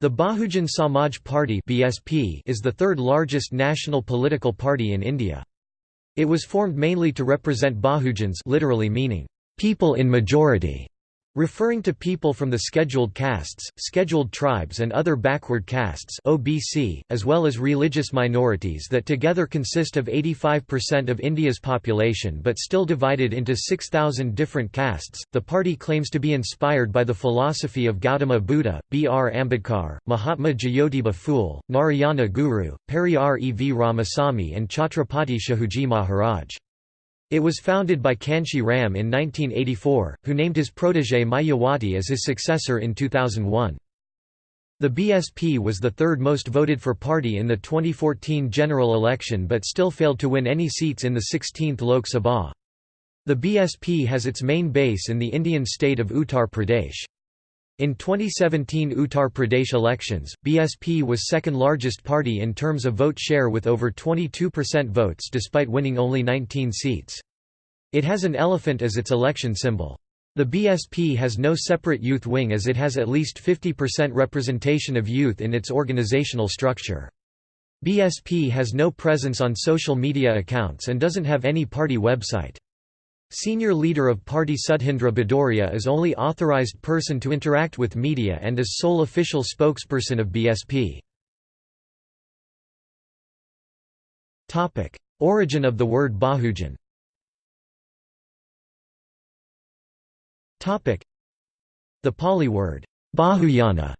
The Bahujan Samaj Party (BSP) is the third largest national political party in India. It was formed mainly to represent Bahujans, literally meaning people in majority, referring to people from the scheduled castes, scheduled tribes and other backward castes (OBC), as well as religious minorities that together consist of 85% of India's population but still divided into 6000 different castes. The party claims to be inspired by the philosophy of Gautama Buddha, B. R. Ambedkar, Mahatma Jyotiba Phule, Narayana Guru, Periyar E. V. Ramasamy and Chhatrapati Shahuji Maharaj. It was founded by Kanshi Ram in 1984, who named his protégé Mayawati as his successor in 2001. The BSP was the third most voted for party in the 2014 general election but still failed to win any seats in the 16th Lok Sabha. The BSP has its main base in the Indian state of Uttar Pradesh. In 2017 Uttar Pradesh elections, BSP was second largest party in terms of vote share with over 22% votes despite winning only 19 seats. It has an elephant as its election symbol. The BSP has no separate youth wing as it has at least 50% representation of youth in its organizational structure. BSP has no presence on social media accounts and doesn't have any party website. Senior leader of party Sudhindra Bhadoria is only authorized person to interact with media and is sole official spokesperson of BSP. Origin of the word Bahujan The Pali word, Bahujana,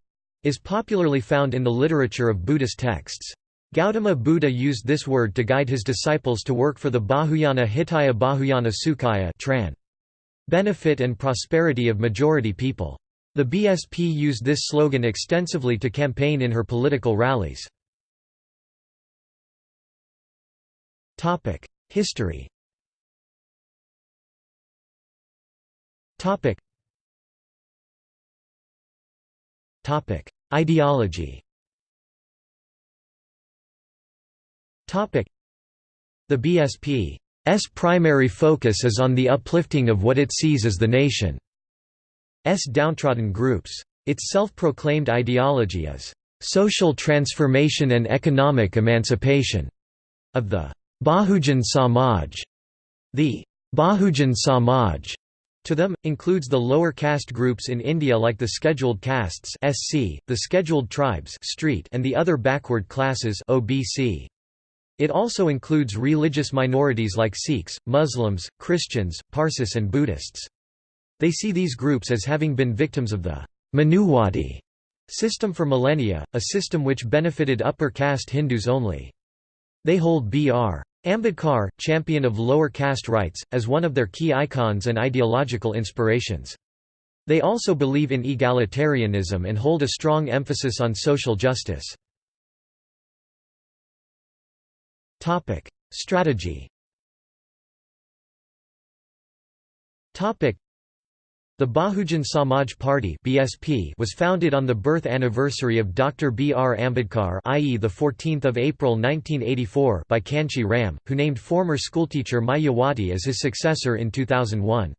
is popularly found in the literature of Buddhist texts. Gautama Buddha used this word to guide his disciples to work for the Bahujana Hitaya Bahujana Sukhaya tran. benefit and prosperity of majority people. The BSP used this slogan extensively to campaign in her political rallies. History. Ideology The BSP's primary focus is on the uplifting of what it sees as the nation's downtrodden groups. Its self-proclaimed ideology is social transformation and economic emancipation of the Bahujan Samaj. The Bahujan Samaj to them, includes the lower caste groups in India like the scheduled castes SC, the scheduled tribes street, and the other backward classes OBC. It also includes religious minorities like Sikhs, Muslims, Christians, Parsis and Buddhists. They see these groups as having been victims of the Manuwadi system for millennia, a system which benefited upper caste Hindus only. They hold B.R. Ambedkar, champion of lower caste rights, as one of their key icons and ideological inspirations. They also believe in egalitarianism and hold a strong emphasis on social justice. Strategy Topic: the Bahujan Samaj Party (BSP) was founded on the birth anniversary of Dr. B. R. Ambedkar, i.e., the 14th of April 1984, by Kanshi Ram, who named former schoolteacher Mayawati as his successor in 2001.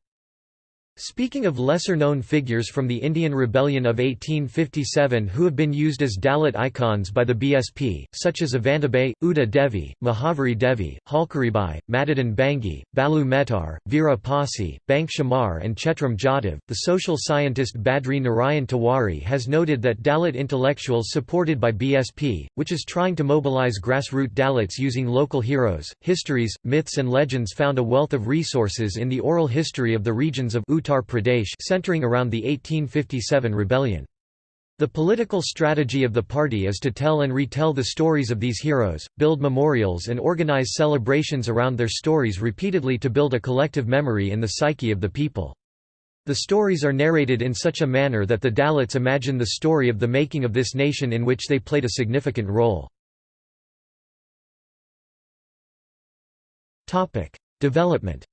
Speaking of lesser-known figures from the Indian Rebellion of 1857 who have been used as Dalit icons by the BSP, such as Avantibai, Uda Devi, Mahaviri Devi, Jhalkaribai, Matadin Bhangi, Balu Mehtar, Veera Pasi, Bank Chamar and Chetram Jatav, the social scientist Badri Narayan Tiwari has noted that Dalit intellectuals supported by BSP, which is trying to mobilize grassroots Dalits using local heroes, histories, myths and legends found a wealth of resources in the oral history of the regions of Uttar Uttar Pradesh centering around the 1857 rebellion. The political strategy of the party is to tell and retell the stories of these heroes, build memorials and organize celebrations around their stories repeatedly to build a collective memory in the psyche of the people. The stories are narrated in such a manner that the Dalits imagine the story of the making of this nation in which they played a significant role. Development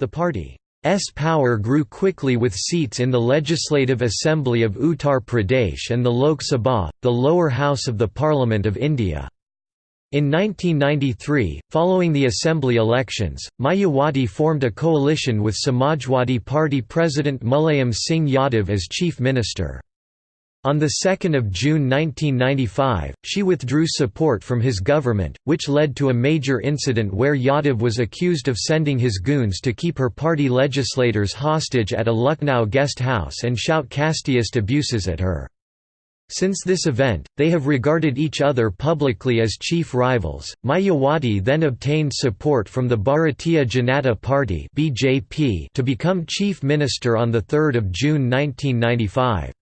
The party's power grew quickly with seats in the Legislative Assembly of Uttar Pradesh and the Lok Sabha, the lower house of the Parliament of India. In 1993, following the assembly elections, Mayawati formed a coalition with Samajwadi Party President Mulayam Singh Yadav as chief minister. On 2 June 1995, she withdrew support from his government, which led to a major incident where Yadav was accused of sending his goons to keep her party legislators hostage at a Lucknow guest house and shout casteist abuses at her. Since this event, they have regarded each other publicly as chief rivals. Mayawati then obtained support from the Bharatiya Janata Party (BJP) to become chief minister on the 3rd of June 1995.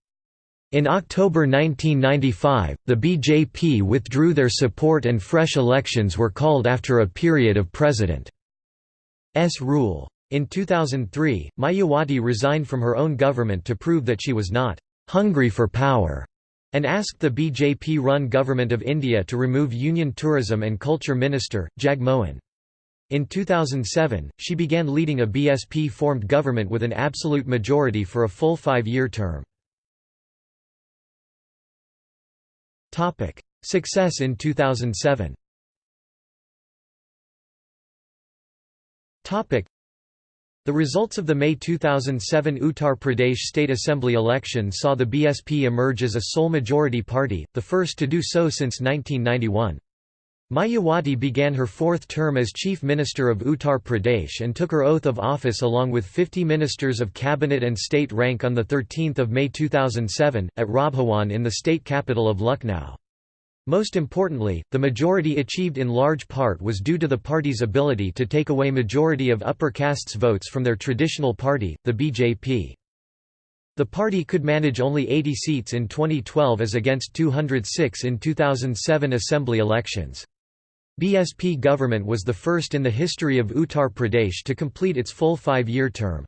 In October 1995, the BJP withdrew their support and fresh elections were called after a period of President's rule. In 2003, Mayawati resigned from her own government to prove that she was not hungry for power and asked the BJP-run Government of India to remove Union Tourism and Culture Minister, Jagmohan. In 2007, she began leading a BSP-formed government with an absolute majority for a full five-year term. Success in 2007 Topic: the results of the May 2007 Uttar Pradesh State Assembly election saw the BSP emerge as a sole majority party, the first to do so since 1991. Mayawati began her fourth term as Chief Minister of Uttar Pradesh and took her oath of office along with 50 ministers of cabinet and state rank on 13 May 2007, at Rajbhawan in the state capital of Lucknow. Most importantly, the majority achieved in large part was due to the party's ability to take away majority of upper castes votes from their traditional party, the BJP. The party could manage only 80 seats in 2012 as against 206 in 2007 assembly elections. BSP government was the first in the history of Uttar Pradesh to complete its full five-year term.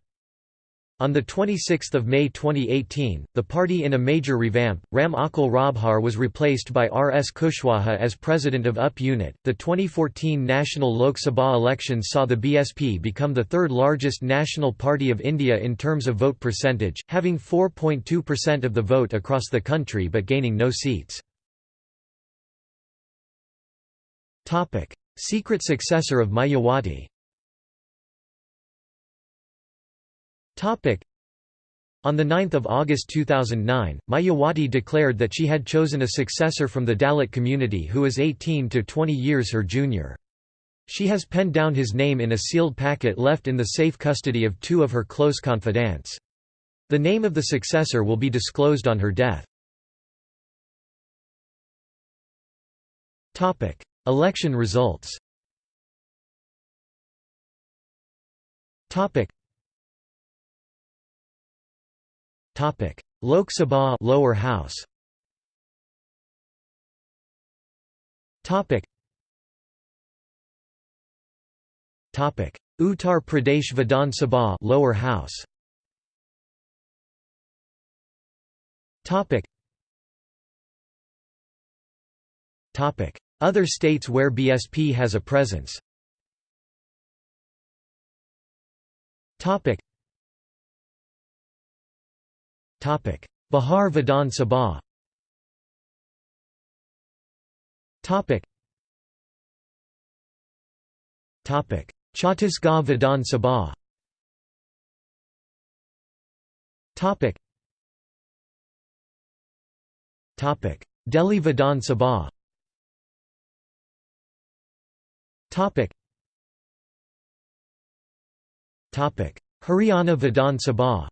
On 26 May 2018, the party in a major revamp, Ram Achal Rajbhar was replaced by R. S. Kushwaha as president of UP unit. The 2014 national Lok Sabha elections saw the BSP become the third largest national party of India in terms of vote percentage, having 4.2% of the vote across the country but gaining no seats. Secret successor of Mayawati On 9 August 2009, Mayawati declared that she had chosen a successor from the Dalit community who is 18 to 20 years her junior. She has penned down his name in a sealed packet left in the safe custody of two of her close confidants. The name of the successor will be disclosed on her death. Election results Topic: Topic Lok Sabha lower house. Topic. Topic: Uttar Pradesh Vidhan Sabha lower house. Topic. Topic: Other states where BSP has a presence. Topic. Topic. Bihar Vidhan Sabha Topic. Topic. Chhattisgarh Vidhan Sabha Topic. Topic. Delhi Vidhan Sabha Haryana Vidhan Sabha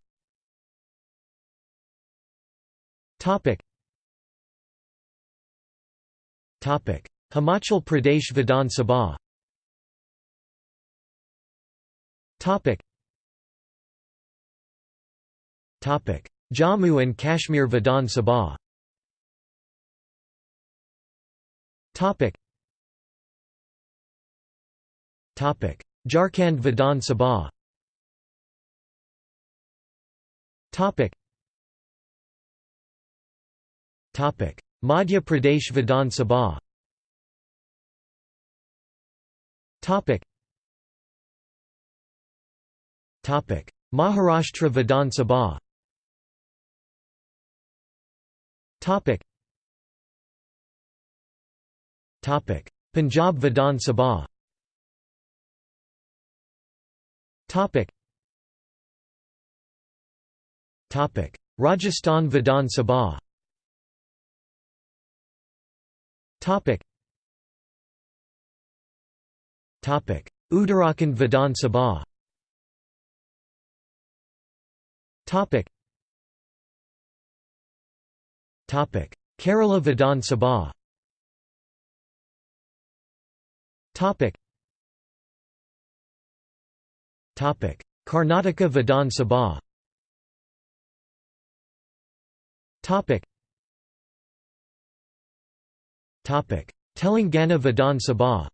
Topic. Topic. Himachal Pradesh Vidhan Sabha Topic. Topic. Jammu and Kashmir Vidhan Sabha Topic. Topic. Jharkhand Vidhan Sabha. Topic. Madhya Pradesh Vidhan Sabha. Maharashtra Vidhan Sabha. Punjab Vidhan Sabha Rajasthan Vidhan Sabha Topic. Topic. Uttarakhand Vidhan Sabha Topic. Topic. Kerala Vidhan Sabha Karnataka Vidhan Sabha. Telangana Vidhan Sabha.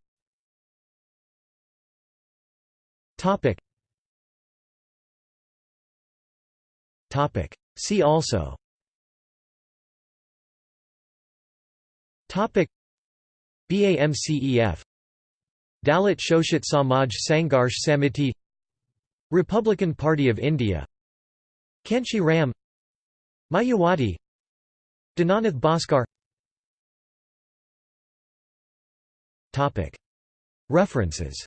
See also. Topic. BAMCEF Dalit Shoshit Samaj Sangharsh Samiti Republican Party of India Kanshi Ram Mayawati Dinanath Bhaskar. References.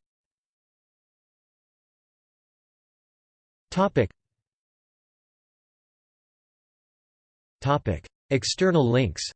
External links